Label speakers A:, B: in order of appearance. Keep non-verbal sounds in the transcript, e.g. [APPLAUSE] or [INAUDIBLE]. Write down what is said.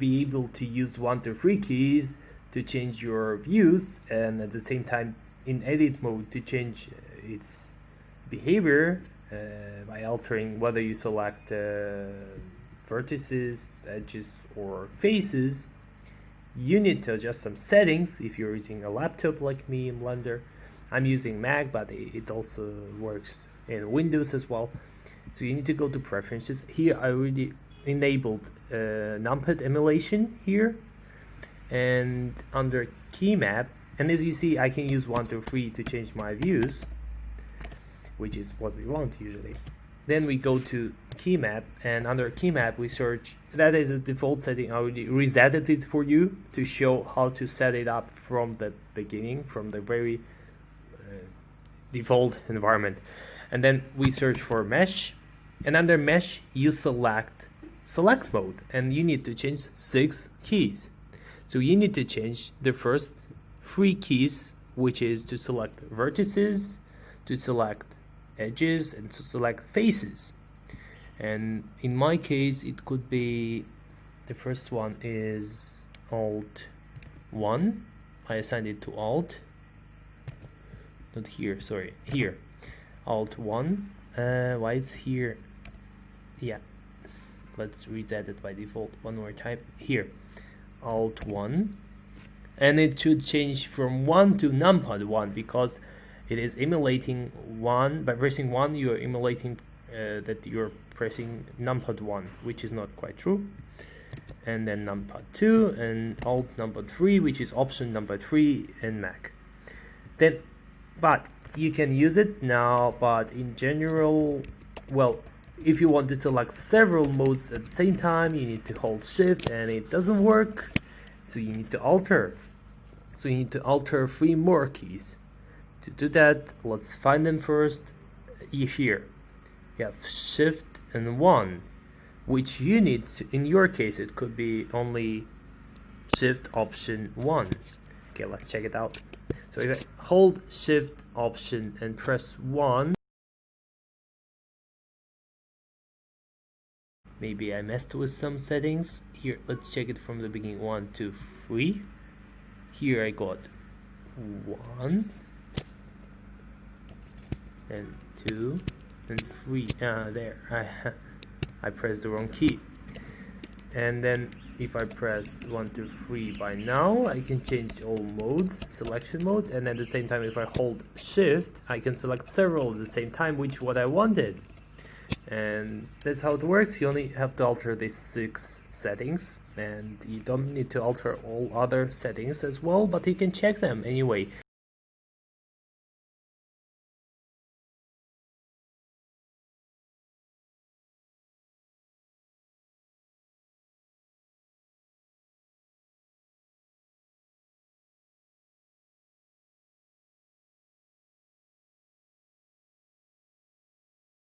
A: be able to use one to three keys to change your views and at the same time in edit mode to change uh, its behavior uh, by altering whether you select uh, vertices, edges or faces. You need to adjust some settings if you're using a laptop like me in Blender. I'm using Mac but it also works in Windows as well. So you need to go to preferences. Here I already enabled uh, numpad emulation here and under key map. And as you see I can use 1 to 3 to change my views which is what we want usually. Then we go to key map and under key map we search that is a default setting I already resetted it for you to show how to set it up from the beginning from the very uh, default environment. And then we search for mesh. And under mesh you select select mode and you need to change six keys. So you need to change the first three keys which is to select vertices to select edges and to select faces. And in my case it could be the first one is alt 1 I assigned it to alt. Not here sorry here. Alt 1 uh, why it's here? Yeah let's reset it by default one more time. Here. Alt 1 and it should change from 1 to numpad 1 because it is emulating 1 by pressing 1 you are emulating uh, that you're pressing numpad 1 which is not quite true. And then numpad 2 and alt numpad 3 which is option number 3 in Mac. Then but you can use it now but in general well if you want to select several modes at the same time you need to hold shift and it doesn't work. So you need to alter. So you need to alter three more keys. To do that let's find them first uh, here. You have shift and one which you need to, in your case it could be only shift option one. Okay let's check it out. So if I hold shift option and press one maybe I messed with some settings. Here let's check it from the beginning. One two three. Here I got one. And two. And three. Ah there. I [LAUGHS] I pressed the wrong key. And then if I press 1 2 3 by now I can change all modes selection modes. And at the same time if I hold shift I can select several at the same time which what I wanted and that's how it works. You only have to alter these six settings and you don't need to alter all other settings as well but you can check them anyway